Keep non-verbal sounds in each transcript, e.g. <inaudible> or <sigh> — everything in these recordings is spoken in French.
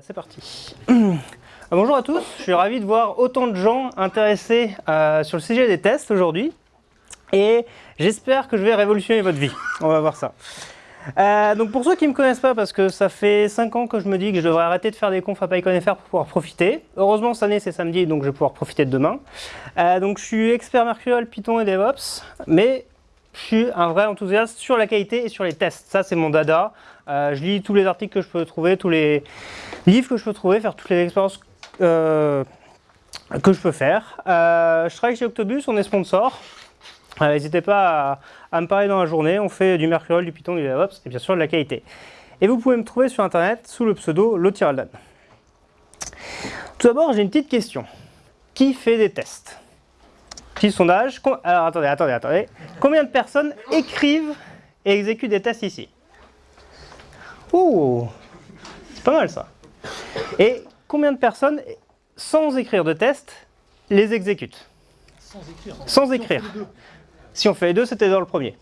c'est parti. Euh, bonjour à tous, je suis ravi de voir autant de gens intéressés euh, sur le sujet des tests aujourd'hui. Et j'espère que je vais révolutionner votre vie. On va voir ça. Euh, donc pour ceux qui ne me connaissent pas, parce que ça fait 5 ans que je me dis que je devrais arrêter de faire des confs à PyConFR pour pouvoir profiter. Heureusement cette année c'est samedi, donc je vais pouvoir profiter de demain. donc je suis expert Mercurial, Python et DevOps, mais je suis un vrai enthousiaste sur la qualité et sur les tests. Ça c'est mon dada. je lis tous les articles que je peux trouver, tous les livres que je peux trouver, faire toutes les expériences euh, que je peux faire. Euh, je travaille chez Octobus, on est sponsor. Euh, n'hésitez pas à, me parler dans la journée, on fait du Mercurial, du Python, du DevOps et bien sûr de la qualité. Et vous pouvez me trouver sur internet sous le pseudo Lotiraldan. Tout d'abord, j'ai une petite question. Qui fait des tests? Petit sondage. Alors attendez, attendez, attendez. Combien de personnes écrivent et exécutent des tests ici? Ouh C'est pas mal ça. Et combien de personnes, sans écrire de test, les exécutent? Sans écrire. Sans écrire. Si on fait les deux, c'était dans le premier.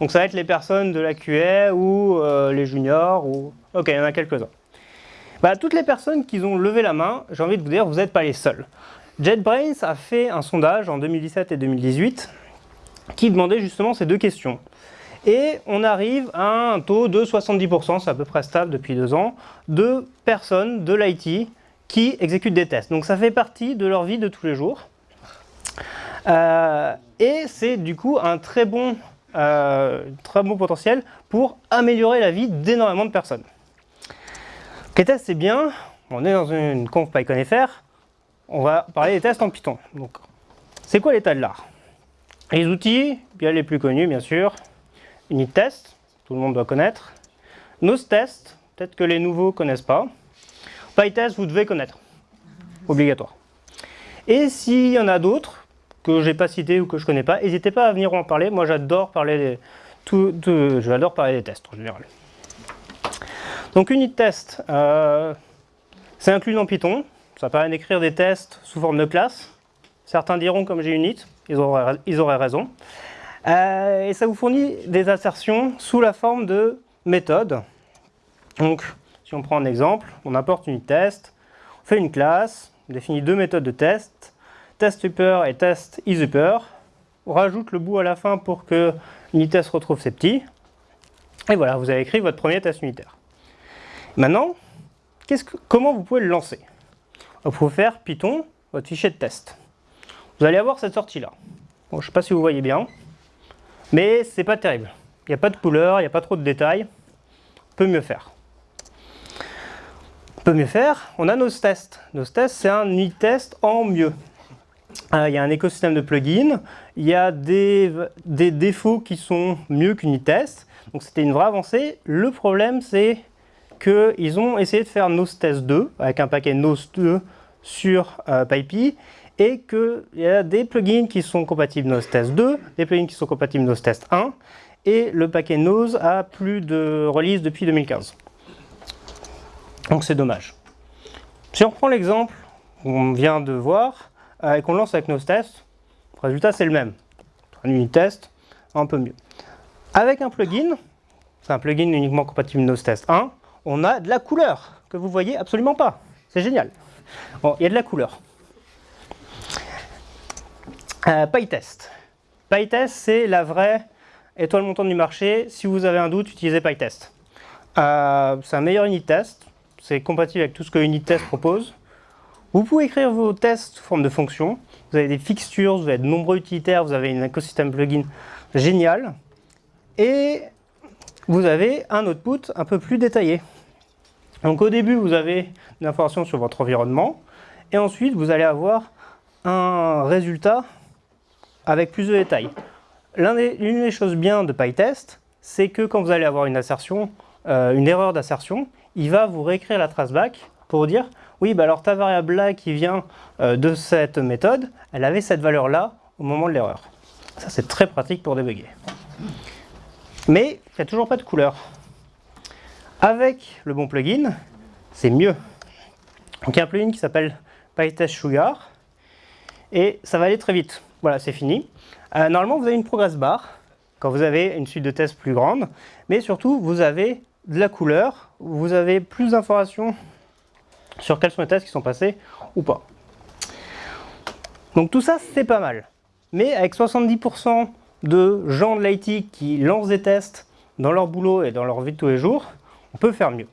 Donc ça va être les personnes de la QA ou euh, les juniors. ou Ok, il y en a quelques-uns. Bah, toutes les personnes qui ont levé la main, j'ai envie de vous dire, vous n'êtes pas les seuls. JetBrains a fait un sondage en 2017 et 2018 qui demandait justement ces deux questions. Et on arrive à un taux de 70%, c'est à peu près stable depuis deux ans, de personnes de l'IT qui exécutent des tests. Donc ça fait partie de leur vie de tous les jours. Euh, et c'est du coup un très bon, euh, très bon potentiel pour améliorer la vie d'énormément de personnes. Les tests c'est bien, on est dans une conf PyConFR, on va parler des tests en Python. Donc, c'est quoi l'état de l'art? Les outils, bien les plus connus bien sûr, Unit Test, tout le monde doit connaître. Nose Test, peut-être que les nouveaux ne connaissent pas. PyTest, vous devez connaître, obligatoire. Et s'il y en a d'autres que je n'ai pas cités ou que je ne connais pas, n'hésitez pas à venir en parler. Moi, j'adore parler, des, tout, parler des tests en général. Donc, Unit Test, euh, c'est inclus dans Python. Ça permet d'écrire des tests sous forme de classe. Certains diront comme j'ai ils auraient, ils auraient raison. Euh, et ça vous fournit des assertions sous la forme de méthodes. Donc, si on prend un exemple, on importe une test, on fait une classe, on définit deux méthodes de test, test upper et test. On rajoute le bout à la fin pour que l'unitest retrouve ses petits. Et voilà, vous avez écrit votre premier test unitaire. Maintenant, comment vous pouvez le lancer? Vous pouvez faire Python, votre fichier de test. Vous allez avoir cette sortie-là. je ne sais pas si vous voyez bien. Mais c'est pas terrible. Il n'y a pas de couleur, il n'y a pas trop de détails. On peut mieux faire. On peut mieux faire, on a nos tests. Nos tests, c'est un unit test en mieux. Euh, il y a un écosystème de plugins, il y a des, défauts qui sont mieux qu'Unitest, donc c'était une vraie avancée. Le problème, c'est qu'ils ont essayé de faire Test 2 avec un paquet Nose 2 sur euh, et qu'il y a des plugins qui sont compatibles Nose Test 2, des plugins qui sont compatibles Nose Test 1, et le paquet Nose a plus de release depuis 2015. Donc c'est dommage. Si on reprend l'exemple qu'on vient de voir, euh, et qu'on lance avec Nose Test, le résultat c'est le même. Un unit test, un peu mieux. Avec un plugin, c'est un plugin uniquement compatible Nose Test 1, on a de la couleur que vous voyez absolument pas. C'est génial. Bon, il y a de la couleur. Euh, PyTest. PyTest, c'est la vraie étoile montante du marché. Si vous avez un doute, utilisez PyTest. Euh, c'est un meilleur unit test. C'est compatible avec tout ce que unit test propose. Vous pouvez écrire vos tests sous forme de fonctions. Vous avez des fixtures, vous avez de nombreux utilitaires, vous avez un écosystème plugin génial. Et vous avez un output un peu plus détaillé. Donc au début, vous avez une information sur votre environnement. Et ensuite, vous allez avoir un résultat avec plus de détails. L'une des, choses bien de PyTest, c'est que quand vous allez avoir une assertion, euh, une erreur d'assertion, il va vous réécrire la traceback pour dire oui, bah alors ta variable là qui vient euh, de cette méthode, elle avait cette valeur-là au moment de l'erreur. Ça, c'est très pratique pour débugger. Mais il n'y a toujours pas de couleur. Avec le bon plugin, c'est mieux. Donc il y a un plugin qui s'appelle PyTest Sugar, et ça va aller très vite. Voilà, c'est fini. Euh, normalement, vous avez une progress bar quand vous avez une suite de tests plus grande, mais surtout, vous avez de la couleur, vous avez plus d'informations sur quels sont les tests qui sont passés ou pas. Donc tout ça, c'est pas mal. Mais avec 70% de gens de l'IT qui lancent des tests dans leur boulot et dans leur vie de tous les jours, on peut faire mieux.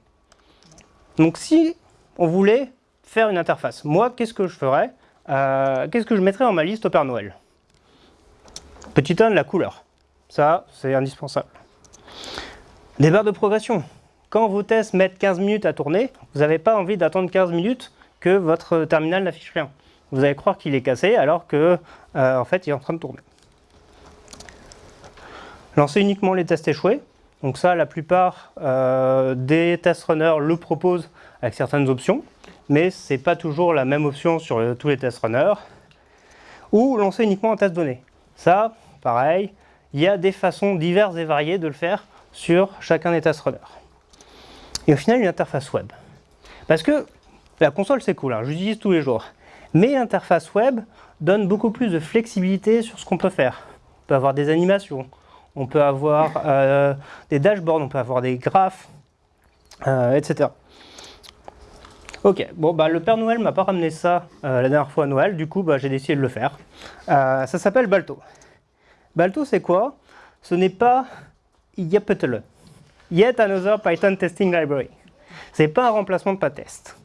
Donc si on voulait faire une interface, moi, qu'est-ce que je ferais euh, Qu'est-ce que je mettrais dans ma liste au Père Noël? Petit 1, la couleur. Ça, c'est indispensable. Des barres de progression. Quand vos tests mettent 15 minutes à tourner, vous n'avez pas envie d'attendre 15 minutes que votre terminal n'affiche rien. Vous allez croire qu'il est cassé alors que euh, en fait il est en train de tourner. Lancez uniquement les tests échoués. Donc ça, la plupart euh, des test runners le proposent avec certaines options, mais ce n'est pas toujours la même option sur tous les test runners. Ou lancer uniquement un test donné. Ça, pareil, il y a des façons diverses et variées de le faire sur chacun des test runners et au final une interface web. Parce que la console c'est cool, hein, j'utilise tous les jours, mais l'interface web donne beaucoup plus de flexibilité sur ce qu'on peut faire. On peut avoir des animations, on peut avoir euh, des dashboards, on peut avoir des graphes, euh, etc. Ok, bon bah le Père Noël m'a pas ramené ça euh, la dernière fois à Noël, du coup bah, j'ai décidé de le faire. ça s'appelle Balto. Balto c'est quoi? Ce n'est pas Yapetele. Yet another Python testing library. C'est pas un remplacement de PyTest.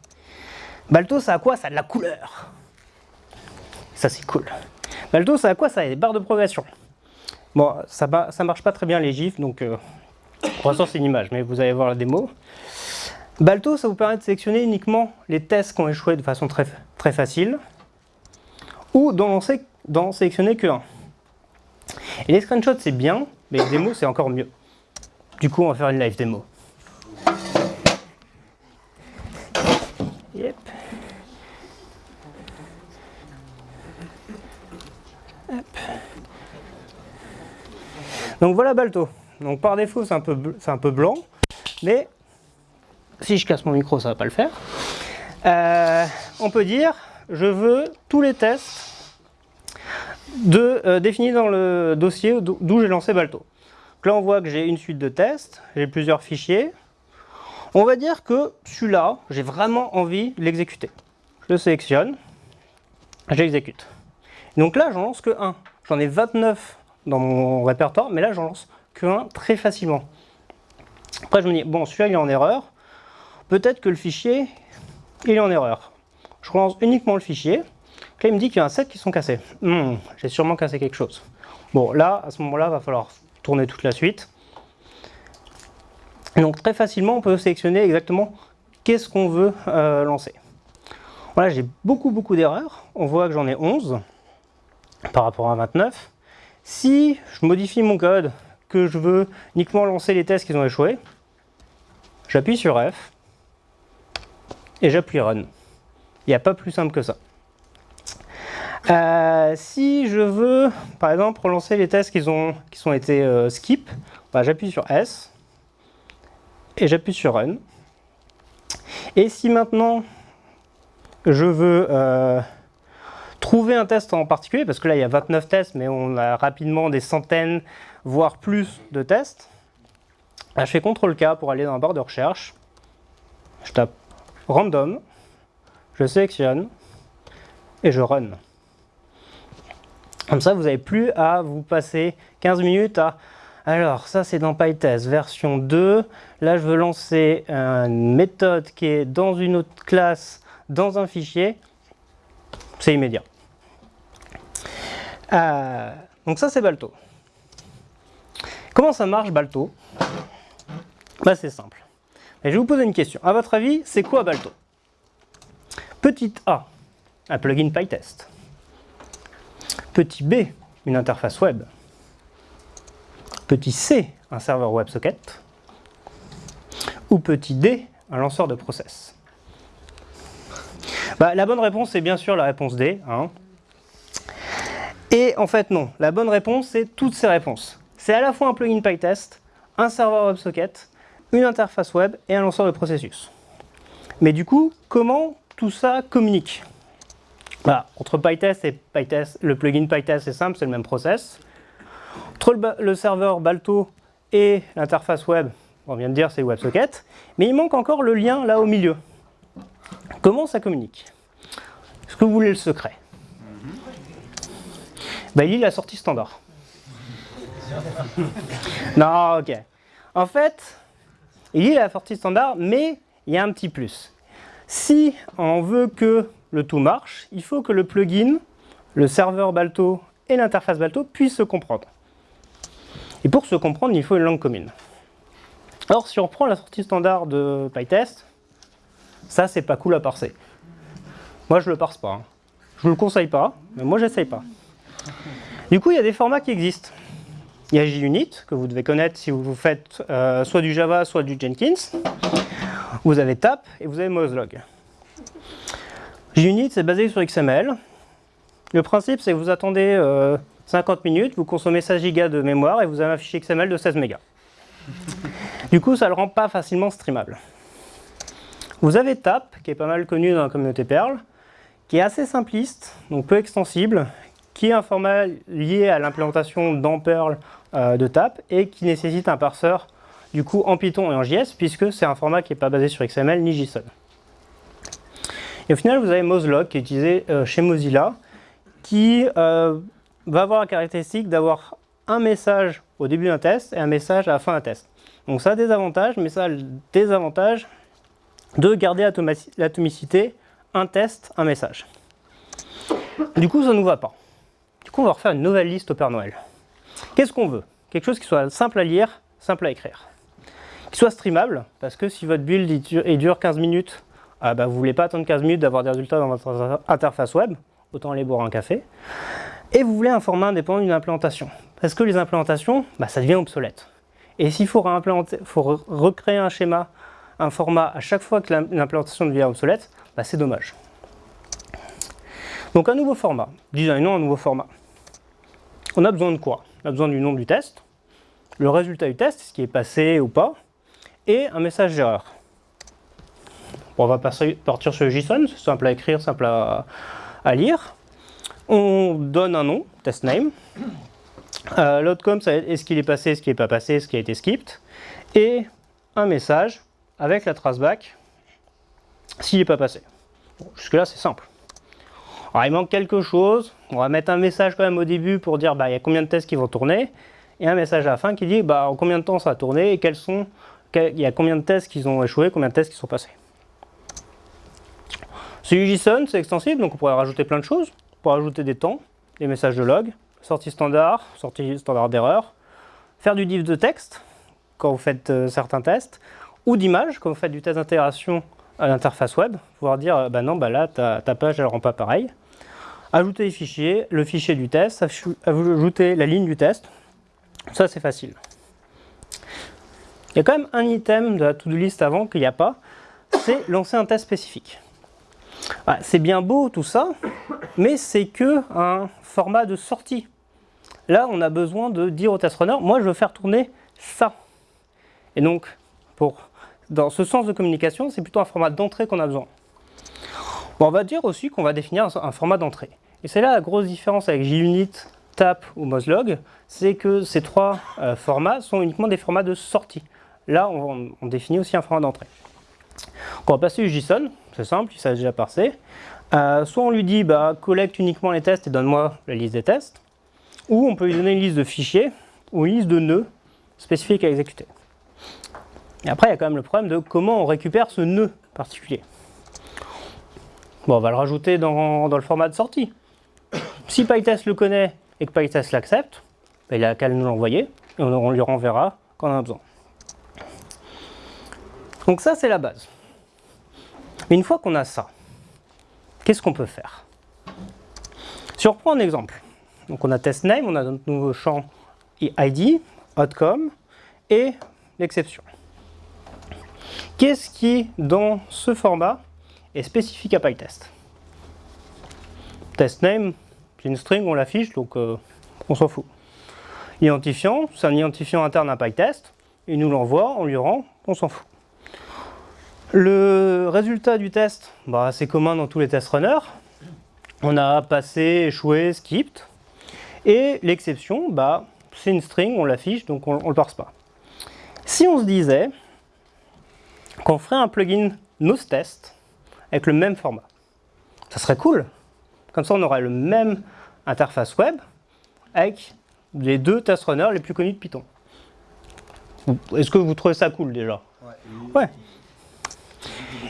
Balto, ça a quoi? Ça a de la couleur. Ça, c'est cool. Balto, ça a quoi? Ça a des barres de progression. Bon, ça, marche pas très bien les gifs, donc euh, pour l'instant, c'est une image, mais vous allez voir la démo. Balto, ça vous permet de sélectionner uniquement les tests qui ont échoué de façon très, très facile, ou d'en sélectionner que un. Et les screenshots, c'est bien, mais les démos, c'est encore mieux. Du coup, on va faire une live démo. Donc voilà Balto. Donc par défaut, c'est un, peu, un peu blanc, mais si je casse mon micro, ça va pas le faire. Euh, on peut dire, je veux tous les tests de, euh, définis dans le dossier d'où j'ai lancé Balto là, on voit que j'ai une suite de tests, j'ai plusieurs fichiers. On va dire que celui-là, j'ai vraiment envie de l'exécuter. Je le sélectionne, j'exécute. Donc là, j'en lance que un. J'en ai 29 dans mon répertoire, mais là, j'en lance que un très facilement. Après, je me dis, bon, celui-là, il est en erreur. Peut-être que le fichier, il est en erreur. Je relance uniquement le fichier. Là, il me dit qu'il y a un set qui sont cassés. Hmm, j'ai sûrement cassé quelque chose. Bon, là, à ce moment-là, il va falloir tourner toute la suite. donc très facilement, on peut sélectionner exactement qu'est-ce qu'on veut euh, lancer. Voilà, j'ai beaucoup beaucoup d'erreurs. On voit que j'en ai 11 par rapport à 29. Si je modifie mon code, que je veux uniquement lancer les tests qui ont échoué, j'appuie sur F et j'appuie Run. Il n'y a pas plus simple que ça. Euh, si je veux, par exemple, relancer les tests qui ont, été euh, bah, j'appuie sur S et j'appuie sur Run. Et si maintenant je veux euh, trouver un test en particulier, parce que là il y a 29 tests, mais on a rapidement des centaines, voire plus de tests, bah, je fais CTRL-K pour aller dans la barre de recherche, je tape random, je sélectionne et je run. Comme ça, vous n'avez plus à vous passer 15 minutes à... Alors, ça c'est dans PyTest version 2. Là, je veux lancer une méthode qui est dans une autre classe, dans un fichier. C'est immédiat. Euh, donc ça, c'est Balto. Comment ça marche, Balto? Bah, C'est simple. je vais vous poser une question. À votre avis, c'est quoi Balto? Petit A, un plugin PyTest. Petit b, une interface web. Petit c, un serveur WebSocket. Ou petit d, un lanceur de process. Bah, la bonne réponse, c'est bien sûr la réponse D. Hein. Et en fait, non. La bonne réponse, c'est toutes ces réponses. C'est à la fois un plugin PyTest, un serveur WebSocket, une interface web et un lanceur de processus. Mais du coup, comment tout ça communique? Bah, entre PyTest et PyTest, le plugin PyTest, c'est simple, c'est le même process. Entre le, serveur Balto et l'interface web, on vient de dire c'est WebSocket, mais il manque encore le lien là au milieu. Comment ça communique? Est-ce que vous voulez le secret? Bah, Il lit la sortie standard. non, ok. En fait, il lit la sortie standard, mais il y a un petit plus. Si on veut que le tout marche, il faut que le plugin, le serveur Balto et l'interface Balto puissent se comprendre. Et pour se comprendre, il faut une langue commune. Alors, si on reprend la sortie standard de PyTest, ça, c'est pas cool à parser. Moi, je le parse pas. Hein. Je vous le conseille pas, mais moi, j'essaye pas. Du coup, il y a des formats qui existent. Il y a JUnit, que vous devez connaître si vous faites euh, soit du Java, soit du Jenkins. Vous avez TAP et vous avez Mozlog. JUnit, c'est basé sur XML. Le principe, c'est que vous attendez 50 euh, minutes, vous consommez 16 Go de mémoire et vous avez un fichier XML de 16 mégas. Du coup, ça ne le rend pas facilement streamable. Vous avez TAP, qui est pas mal connu dans la communauté Perl, qui est assez simpliste, donc peu extensible, qui est un format lié à l'implémentation dans Perl euh, de TAP et qui nécessite un parseur du coup en Python et en JS puisque c'est un format qui n'est pas basé sur XML ni JSON. Et au final, vous avez Mozlog qui est utilisé euh, chez Mozilla qui euh, va avoir la caractéristique d'avoir un message au début d'un test et un message à la fin d'un test. Donc ça a des avantages, mais ça a des désavantage de garder l'atomicité, un test, un message. Du coup, ça ne nous va pas. On va refaire une nouvelle liste au Père Noël. Qu'est-ce qu'on veut? Quelque chose qui soit simple à lire, simple à écrire. Qui soit streamable, parce que si votre build il dure, 15 minutes, ah bah, vous ne voulez pas attendre 15 minutes d'avoir des résultats dans votre interface web, autant aller boire un café. Et vous voulez un format indépendant d'une implémentation. Parce que les implémentations, bah, ça devient obsolète. Et s'il faut, recréer un schéma, un format à chaque fois que l'implémentation devient obsolète, bah, c'est dommage. Donc un nouveau format, designons un nouveau format. On a besoin de quoi? On a besoin du nom du test, le résultat du test, ce qui est passé ou pas, et un message d'erreur. on va partir sur JSON, c'est simple à écrire, simple à, lire. On donne un nom, test name. Euh, L'outcome, ça est-ce qu'il est passé, ce qui n'est pas passé, ce qui a été skipped. Et un message avec la traceback s'il n'est pas passé. Jusque là, c'est simple. Alors, il manque quelque chose. On va mettre un message quand même au début pour dire bah, il y a combien de tests qui vont tourner. Et un message à la fin qui dit bah, en combien de temps ça va tourner et il y a combien de tests qui ont échoué, combien de tests qui sont passés. C'est JSON, c'est extensible, donc on pourrait rajouter plein de choses. On pourrait rajouter des temps, des messages de log, sortie standard, sortie standard d'erreur, faire du div de texte quand vous faites euh, certains tests, ou d'image quand vous faites du test d'intégration à l'interface web, pouvoir dire bah non, bah là ta, ta page elle rend pas pareil ajouter les fichiers, le fichier du test, ajouter la ligne du test. Ça, c'est facile. Il y a quand même un item de la to-do list avant qu'il n'y a pas, c'est lancer un test spécifique. c'est bien beau tout ça, mais c'est que un format de sortie. Là, on a besoin de dire au test runner, moi je veux faire tourner ça. Et donc, pour, dans ce sens de communication, c'est plutôt un format d'entrée qu'on a besoin on va dire aussi qu'on va définir un, format d'entrée. Et c'est là la grosse différence avec JUnit, TAP ou Mozlog, c'est que ces trois euh, formats sont uniquement des formats de sortie. Là, on, définit aussi un format d'entrée. On va passer au JSON, c'est simple, il s'agit déjà parser. Euh, soit on lui dit bah, collecte uniquement les tests et donne-moi la liste des tests, ou on peut lui donner une liste de fichiers ou une liste de nœuds spécifiques à exécuter. Et après, il y a quand même le problème de comment on récupère ce nœud particulier. Bon, on va le rajouter dans, le format de sortie. Si PyTest le connaît et que PyTest l'accepte, ben, il a qu'à nous l'envoyer et on, lui renverra quand on a besoin. Donc ça, c'est la base. Mais une fois qu'on a ça, qu'est-ce qu'on peut faire? Si on reprend un exemple, donc on a testName, on a notre nouveau champ ID, outcome et l'exception. Qu'est-ce qui, dans ce format, est spécifique à PyTest? Test name, c'est une string, on l'affiche, donc euh, on s'en fout. Identifiant, c'est un identifiant interne à PyTest, il nous l'envoie, on lui rend, on s'en fout. Le résultat du test, bah, c'est commun dans tous les test runners. On a passé, échoué, skipped. Et l'exception, bah, c'est une string, on l'affiche, donc on ne le parse pas. Si on se disait qu'on ferait un plugin NoseTest, avec le même format. Ça serait cool. Comme ça, on aurait le même interface web avec les deux test runners les plus connus de Python. Est-ce que vous trouvez ça cool déjà? Ouais.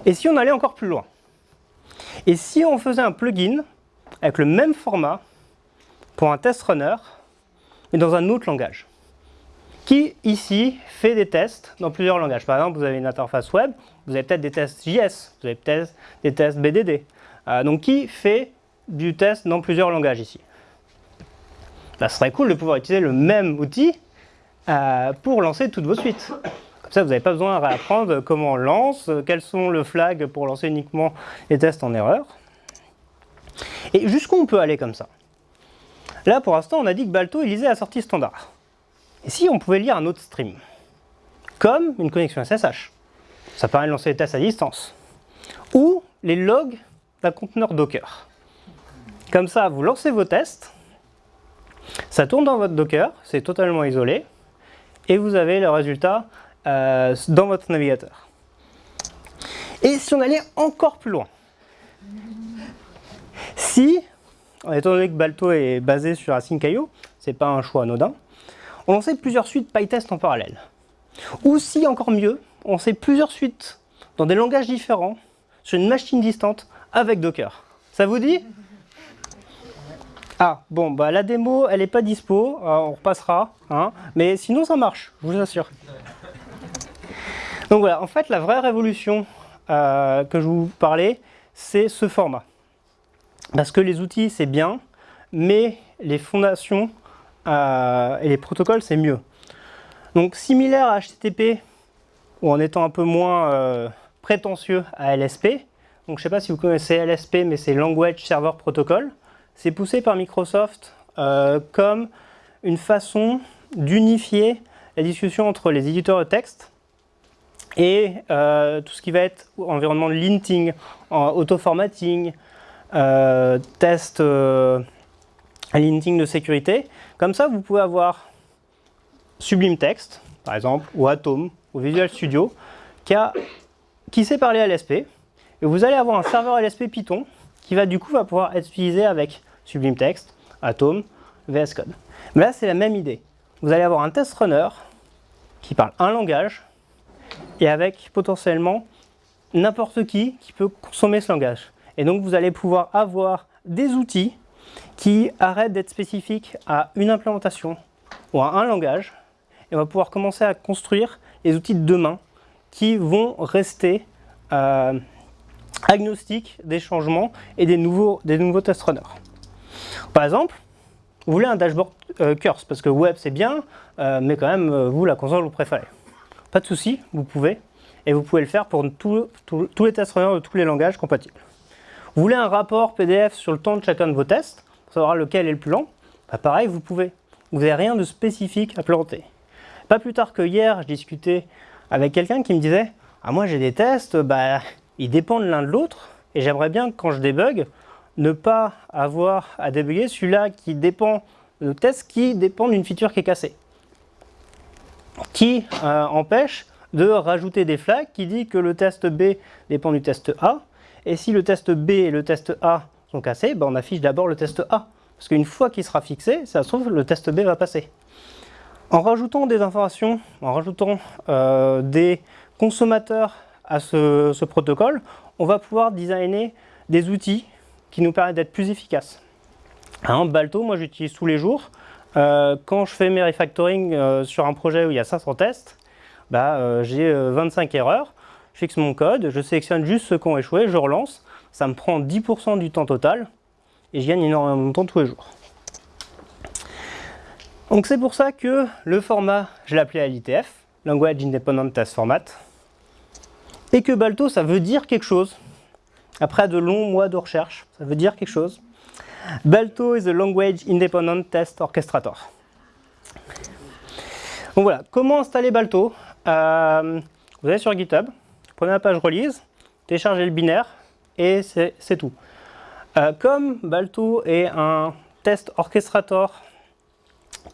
Et si on allait encore plus loin? Et si on faisait un plugin avec le même format pour un test runner, mais dans un autre langage? Qui, ici, fait des tests dans plusieurs langages? Par exemple, vous avez une interface web, vous avez peut-être des tests JS, vous avez peut-être des tests BDD. Euh, donc, qui fait du test dans plusieurs langages ici? Ça serait cool de pouvoir utiliser le même outil euh, pour lancer toutes vos suites. Comme ça, vous n'avez pas besoin de réapprendre comment on lance, quels sont les flags pour lancer uniquement les tests en erreur. Et jusqu'où on peut aller comme ça? Là, pour l'instant, on a dit que Balto lisait la sortie standard. Et si on pouvait lire un autre stream Comme une connexion SSH. Ça permet de lancer les tests à distance. Ou les logs d'un conteneur Docker. Comme ça, vous lancez vos tests, ça tourne dans votre Docker, c'est totalement isolé, et vous avez le résultat euh, dans votre navigateur. Et si on allait encore plus loin, si, étant donné que Balto est basé sur Async.io, c'est pas un choix anodin, on lançait plusieurs suites PyTest en parallèle. Ou si, encore mieux, on sait plusieurs suites dans des langages différents sur une machine distante avec Docker. Ça vous dit? Ah, bon, bah la démo, elle n'est pas dispo, euh, on repassera, hein, mais sinon ça marche, je vous assure. Donc voilà, en fait, la vraie révolution euh, que je vous parlais, c'est ce format. Parce que les outils, c'est bien, mais les fondations euh, et les protocoles, c'est mieux. Donc similaire à HTTP, ou en étant un peu moins prétentieux à LSP, donc je ne sais pas si vous connaissez LSP, mais c'est Language Server Protocol, c'est poussé par Microsoft euh, comme une façon d'unifier la discussion entre les éditeurs de texte et euh, tout ce qui va être environnement de linting, auto-formatting, euh, test linting de sécurité. Comme ça, vous pouvez avoir Sublime Text, par exemple, ou Atom, ou Visual Studio, qui, sait parler l'SP, et vous allez avoir un serveur LSP Python qui va du coup va pouvoir être utilisé avec Sublime Text, Atom, VS Code. Mais là, c'est la même idée. Vous allez avoir un test runner qui parle un langage et avec potentiellement n'importe qui qui peut consommer ce langage. Et donc, vous allez pouvoir avoir des outils qui arrêtent d'être spécifiques à une implémentation ou à un langage et on va pouvoir commencer à construire les outils de demain qui vont rester euh, agnostiques des changements et des nouveaux, des nouveaux test runners. Par exemple, vous voulez un dashboard euh, Curse, parce que web c'est bien, euh, mais quand même, vous, la console, vous préférez. Pas de souci, vous pouvez, et vous pouvez le faire pour tous les tests runners de tous les langages compatibles. Vous voulez un rapport PDF sur le temps de chacun de vos tests, pour savoir lequel est le plus lent, bah, pareil, vous pouvez. Vous n'avez rien de spécifique à planter. Pas plus tard que hier, je discutais avec quelqu'un qui me disait « Ah moi j'ai des tests, bah, ils dépendent l'un de l'autre, et j'aimerais bien que quand je débug, ne pas avoir à débugger celui-là qui dépend de test qui dépend d'une feature qui est cassée. Qui euh, empêche de rajouter des flags qui dit que le test B dépend du test A. Et si le test B et le test A sont cassés, ben on affiche d'abord le test A. Parce qu'une fois qu'il sera fixé, ça se trouve, le test B va passer. En rajoutant des informations, en rajoutant euh, des consommateurs à ce, protocole, on va pouvoir designer des outils qui nous permet d'être plus efficaces. Un Balto, moi j'utilise tous les jours. Euh, quand je fais mes refactoring euh, sur un projet où il y a 500 tests, bah, j'ai 25 erreurs. Je fixe mon code, je sélectionne juste ceux qui ont échoué, je relance. Ça me prend 10% du temps total et je gagne énormément de temps tous les jours. Donc c'est pour ça que le format, je l'ai appelé LITF, Language Independent Test Format, et que Balto, ça veut dire quelque chose. Après de longs mois de recherche, ça veut dire quelque chose. Balto is a Language Independent Test Orchestrator. Donc voilà, comment installer Balto? Euh, Vous allez sur GitHub, prenez la page release, téléchargez le binaire et c'est tout. Euh, comme Balto est un test orchestrator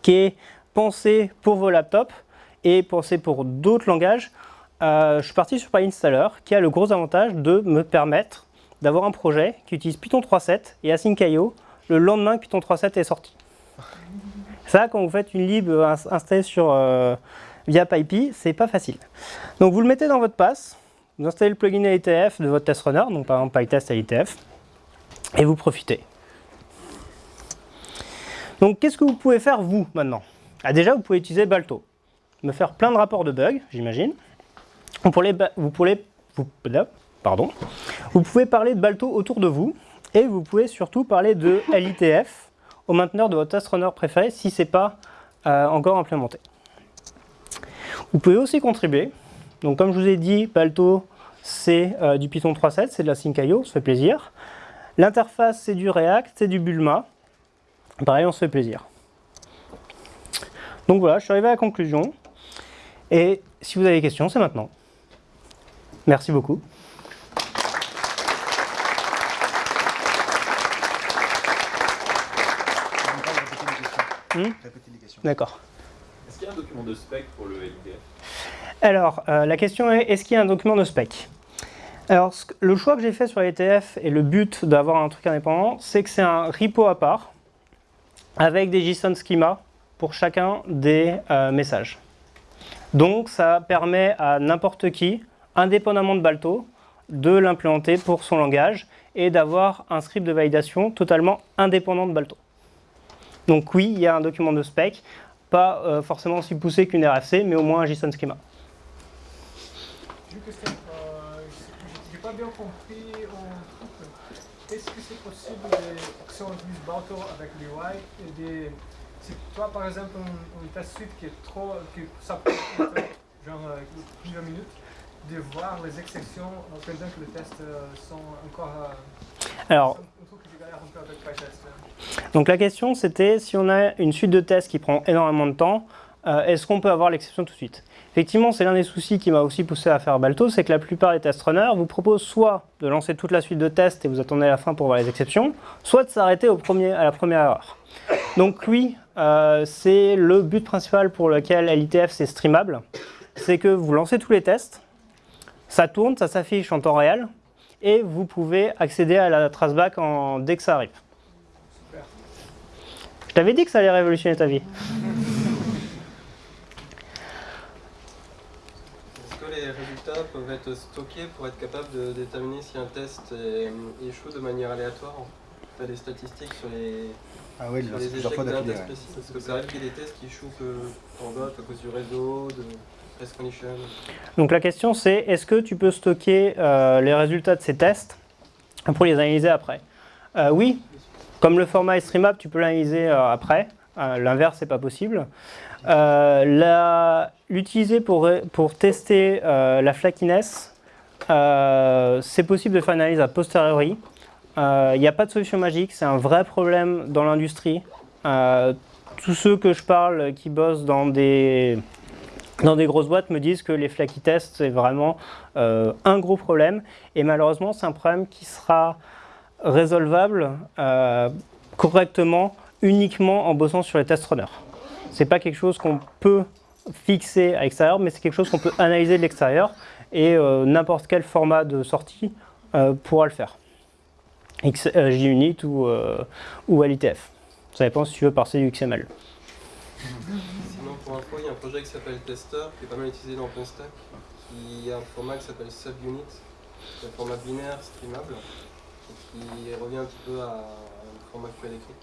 qui est pensé pour vos laptops et pensé pour d'autres langages, euh, je suis parti sur PyInstaller qui a le gros avantage de me permettre d'avoir un projet qui utilise Python 3.7 et async.io le lendemain que Python 3.7 est sorti. <laughs> Ça, quand vous faites une lib installée sur, euh, via PyPy, c'est pas facile. Donc vous le mettez dans votre pass, vous installez le plugin LTF de votre test runner, donc par exemple PyTest LTF, et vous profitez. Donc qu'est-ce que vous pouvez faire vous maintenant? Ah, Déjà, vous pouvez utiliser Balto, me faire plein de rapports de bugs, j'imagine. Vous pouvez parler de Balto autour de vous, et vous pouvez surtout parler de LITF au mainteneur de votre test runner préféré si ce n'est pas euh, encore implémenté. Vous pouvez aussi contribuer. Donc comme je vous ai dit, Balto, c'est euh, du Python 3.7, c'est de la Sync.io, ça fait plaisir. L'interface, c'est du React, c'est du Bulma. Pareil, on se fait plaisir. Donc voilà, je suis arrivé à la conclusion. Et si vous avez des questions, c'est maintenant. Merci beaucoup. Hmm D'accord. Est-ce qu'il y a un document de spec pour le LDF Alors, euh, la question est, est-ce qu'il y a un document de spec? Alors, le choix que j'ai fait sur l'ETF et le but d'avoir un truc indépendant, c'est que c'est un repo à part avec des JSON schema pour chacun des euh, messages. Donc, ça permet à n'importe qui, indépendamment de Balto, de l'implémenter pour son langage et d'avoir un script de validation totalement indépendant de Balto. Donc oui, il y a un document de spec, pas euh, forcément aussi poussé qu'une RFC, mais au moins un JSON schema. J'ai une question. Euh, je n'ai pas bien compris truc. Est-ce que c'est possible de, si on utilise Balto avec l'UI, de, si toi par exemple un, test suite qui est trop, qui ça prend genre euh, plusieurs minutes, de voir les exceptions pendant que les tests sont encore... Alors, donc la question c'était si on a une suite de tests qui prend énormément de temps, euh, est-ce qu'on peut avoir l'exception tout de suite? Effectivement, c'est l'un des soucis qui m'a aussi poussé à faire Balto, c'est que la plupart des test runners vous proposent soit de lancer toute la suite de tests et vous attendez la fin pour voir les exceptions, soit de s'arrêter à la première erreur. Donc oui, euh, c'est le but principal pour lequel LITF c'est streamable, c'est que vous lancez tous les tests, ça tourne, ça s'affiche en temps réel, et vous pouvez accéder à la traceback en, dès que ça arrive. Je t'avais dit que ça allait révolutionner ta vie. Est-ce que peuvent être stockés pour être capable de déterminer si un test échoue de manière aléatoire. Tu as des statistiques sur les, ah oui, sur les échecs d'un test précis. Parce que ça arrive qu'il y ait des tests qui échouent en d'autres à cause du réseau, de, donc la question c'est, est-ce que tu peux stocker euh, les résultats de ces tests pour les analyser après? Euh, Oui, comme le format est streamable, tu peux l'analyser euh, après. L'inverse, c'est pas possible. L'utiliser pour, pour tester la flakiness, c'est possible de faire une analyse a posteriori. Il n'y a pas de solution magique, c'est un vrai problème dans l'industrie. tous ceux que je parle qui bossent dans des dans des grosses boîtes me disent que les flaky tests, c'est vraiment euh, un gros problème. Et malheureusement, c'est un problème qui sera résolvable euh, correctement uniquement en bossant sur les test runners. Ce n'est pas quelque chose qu'on peut fixer à l'extérieur, mais c'est quelque chose qu'on peut analyser de l'extérieur et euh, n'importe quel format de sortie pourra le faire. JUnit ou, LITF. Ça dépend si tu veux parser du XML pour info, il y a un projet qui s'appelle Tester, qui est pas mal utilisé dans OpenStack, qui a un format qui s'appelle Subunit, c'est un format binaire streamable, qui revient un petit peu à un format as écrit.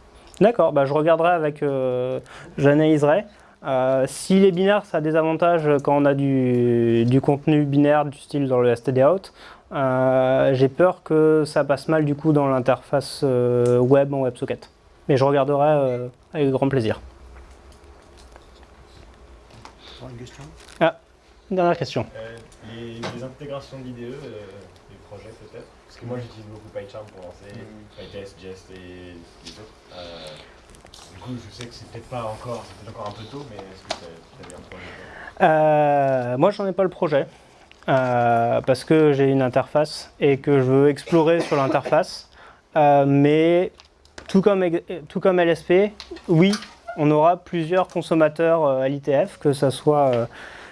D'accord, bah je regarderai avec, euh, j'analyserai. Euh, si les binaires, ça a des avantages quand on a du, du contenu binaire du style dans le stdout, euh, j'ai peur que ça passe mal du coup dans l'interface euh, web en WebSocket. Mais je regarderai avec grand plaisir. Une question? Une dernière question. Euh, les, intégrations d'IDE, euh, les projets peut-être? Parce que moi j'utilise beaucoup PyCharm pour lancer mm. PyTest, Jest et les autres. Euh, du coup, je sais que c'est peut-être pas encore, c'est peut-être encore un peu tôt, mais est-ce que tu as un projet? Euh, Moi, j'en ai pas le projet. Euh, parce que j'ai une interface et que je veux explorer sur l'interface. mais tout comme, tout comme LSP, oui, on aura plusieurs consommateurs à l'ITF, que ce soit euh,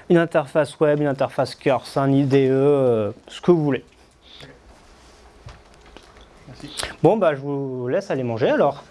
une interface web, une interface Curse, un IDE, euh, ce que vous voulez. Bon, bah, je vous laisse aller manger alors.